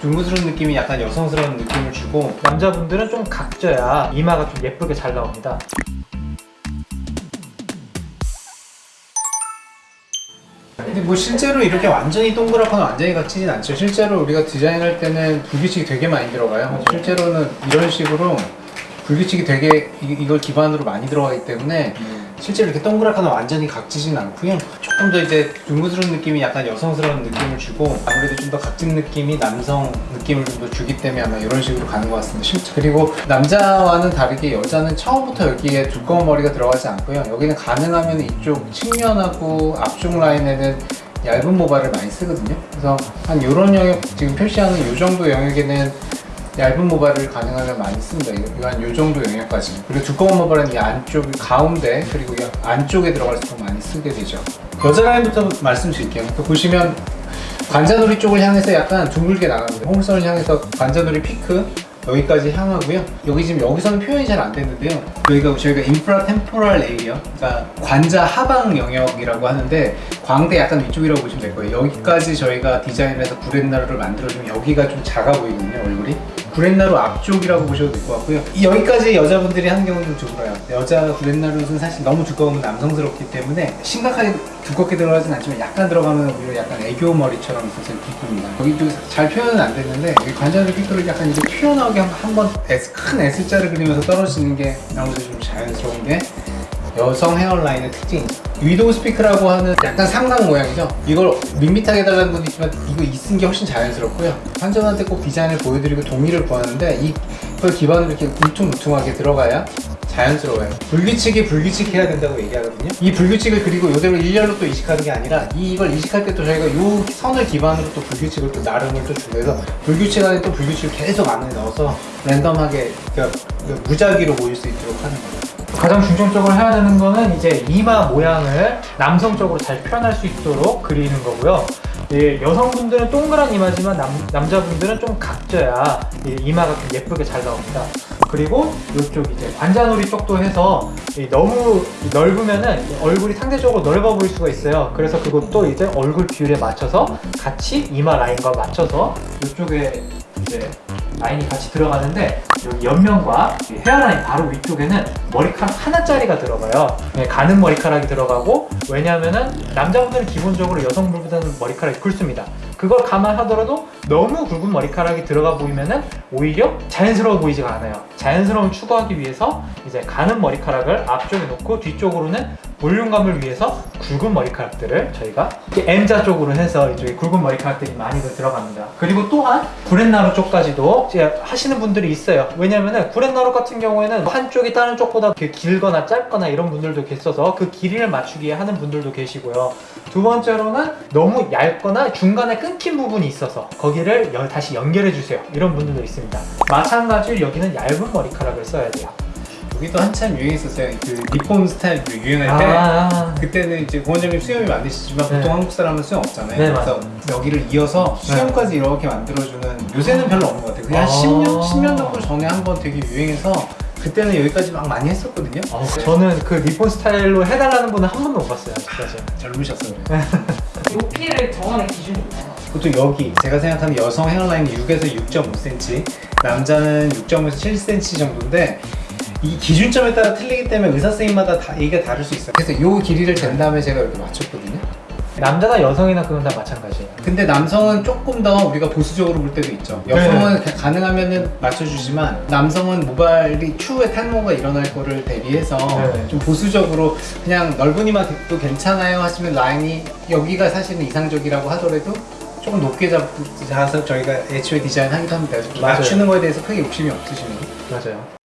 둥그스러운 느낌이 약간 여성스러운 느낌을 주고 남자분들은 좀 각져야 이마가 좀 예쁘게 잘 나옵니다. 근데 뭐 실제로 이렇게 완전히 동그랗거나 완전히 각지진 않죠. 실제로 우리가 디자인할 때는 불규칙이 되게 많이 들어가요. 실제로는 이런 식으로 불규칙이 되게 이, 이걸 기반으로 많이 들어가기 때문에 실제로 이렇게 동그랗거나 완전히 각지진 않고요. 조금 더 이제 둥그스러운 느낌이 약간 여성스러운 느낌을 주고 아무래도 좀 더 각진 느낌이 남성 느낌을 좀 더 주기 때문에 아마 이런 식으로 가는 것 같습니다 실제. 그리고 남자와는 다르게 여자는 처음부터 여기에 두꺼운 머리가 들어가지 않고요. 여기는 가능하면 이쪽 측면하고 앞쪽 라인에는 얇은 모발을 많이 쓰거든요. 그래서 한 이런 영역 지금 표시하는 이 정도 영역에는 얇은 모발을 가능하면 많이 씁니다. 이거 한이 정도 영역까지. 그리고 두꺼운 모발은 이 안쪽, 가운데 그리고 이 안쪽에 들어갈수록 많이 쓰게 되죠. 여자 라인부터 말씀드릴게요. 또 보시면 관자놀이 쪽을 향해서 약간 둥글게 나갑니다. 홍선을 향해서 관자놀이 피크 여기까지 향하고요. 여기 지금 여기서는 표현이 잘안 됐는데요. 여기가 저희가 인프라 템포럴 에이어, 그러니까 관자 하방 영역이라고 하는데 광대 약간 위쪽이라고 보시면 될 거예요. 여기까지 저희가 디자인해서 구렛나루를 만들어주면 여기가 좀 작아 보이거든요, 얼굴이. 구렛나루 앞쪽이라고 보셔도 될 것 같고요. 이 여기까지 여자분들이 하는 경우는 좀 드물어요. 여자 구렛나루는 사실 너무 두꺼우면 남성스럽기 때문에 심각하게 두껍게 들어가진 않지만 약간 들어가면 오히려 약간 애교 머리처럼 있어서 기쁩니다. 여기 도 잘 표현은 안 됐는데 여기 관자놀이 피크를 약간 이제 튀어나오게 한번 큰 S자를 그리면서 떨어지는 게 아무래도 좀 자연스러운 게 여성 헤어라인의 특징이죠. 위도우 스피크라고 하는 약간 상상 모양이죠. 이걸 밋밋하게 해달라는 분도 있지만 이거 있은 게 훨씬 자연스럽고요. 환자한테 꼭 디자인을 보여드리고 동의를 구하는데 이걸 기반으로 이렇게 울퉁불퉁하게 들어가야 자연스러워요. 불규칙이 불규칙해야 된다고 얘기하거든요. 이 불규칙을 그리고 이대로 일렬로 또 이식하는 게 아니라 이걸 이식할 때 또 저희가 이 선을 기반으로 또 불규칙을 또 나름을 또 주고 해서 불규칙 안에 또 불규칙을 계속 안에 넣어서 랜덤하게 그러니까 무작위로 보일 수 있도록 하는 거예요. 가장 중점적으로 해야 되는 거는 이제 이마 모양을 남성적으로 잘 표현할 수 있도록 그리는 거고요. 예, 여성분들은 동그란 이마지만 남, 남자분들은 좀 각져야 이 이마가 좀 예쁘게 잘 나옵니다. 그리고 이쪽 이제 관자놀이 쪽도 해서 이 너무 넓으면은 얼굴이 상대적으로 넓어 보일 수가 있어요. 그래서 그것도 이제 얼굴 비율에 맞춰서 같이 이마 라인과 맞춰서 이쪽에 이제 라인이 같이 들어가는데 여기 옆면과 이 헤어라인 바로 위쪽에는 머리카락 하나짜리가 들어가요. 네, 가는 머리카락이 들어가고 왜냐하면은 남자분들은 기본적으로 여성분보다는 머리카락이 굵습니다. 그걸 감안하더라도 너무 굵은 머리카락이 들어가 보이면은 오히려 자연스러워 보이지가 않아요. 자연스러움 추구하기 위해서 이제 가는 머리카락을 앞쪽에 놓고 뒤쪽으로는 볼륨감을 위해서 굵은 머리카락들을 저희가 M자 쪽으로 해서 이쪽에 굵은 머리카락들이 많이들 들어갑니다. 그리고 또한 구렛나루 쪽까지도 하시는 분들이 있어요. 왜냐면은 구렛나루 같은 경우에는 한쪽이 다른 쪽보다 길거나 짧거나 이런 분들도 계셔서 그 길이를 맞추기 위해 하는 분들도 계시고요. 두 번째로는 너무 얇거나 중간에 끊긴 부분이 있어서 거기를 여- 다시 연결해 주세요. 이런 분들도 있습니다. 마찬가지로 여기는 얇은 머리카락을 써야 돼요. 여기도 한참 유행했었어요. 그 니폰 스타일 그 유행할 때 아, 그때는 이제 고원장님 수염이 많으시지만 네. 보통 한국 사람은 수염 없잖아요. 네, 그래서 맞아요. 여기를 이어서 수염까지 이렇게 만들어주는 요새는 별로 없는 것 같아요. 그냥 아. 10년, 10년 정도 전에 한번 되게 유행해서 그때는 여기까지 막 많이 했었거든요. 어, 저는 그 니폰 스타일로 해달라는 분은 한 번도 못 봤어요. 아직까지. 젊으셨어요. 그래요. 높이를 정하는 기준이 있나요? 보통 여기 제가 생각하는 여성 헤어라인이 6에서 6.5cm, 남자는 6.5에서 7cm 정도인데 이 기준점에 따라 틀리기 때문에 의사 선생님마다 다 얘기가 다를 수 있어요. 그래서 이 길이를 잰 다음에 제가 이렇게 맞췄거든요. 남자나 여성이나 그건 다 마찬가지예요. 근데 남성은 조금 더 우리가 보수적으로 볼 때도 있죠. 여성은 가능하면은 맞춰주지만 남성은 모발이 추후에 탈모가 일어날 거를 대비해서 네. 좀 보수적으로 그냥 넓은 이마도 괜찮아요 하시면 라인이 여기가 사실은 이상적이라고 하더라도 조금 높게 잡- 잡아서 저희가 애초에 디자인하기도 합니다. 맞추는 거에 대해서 크게 욕심이 없으시면 맞아요.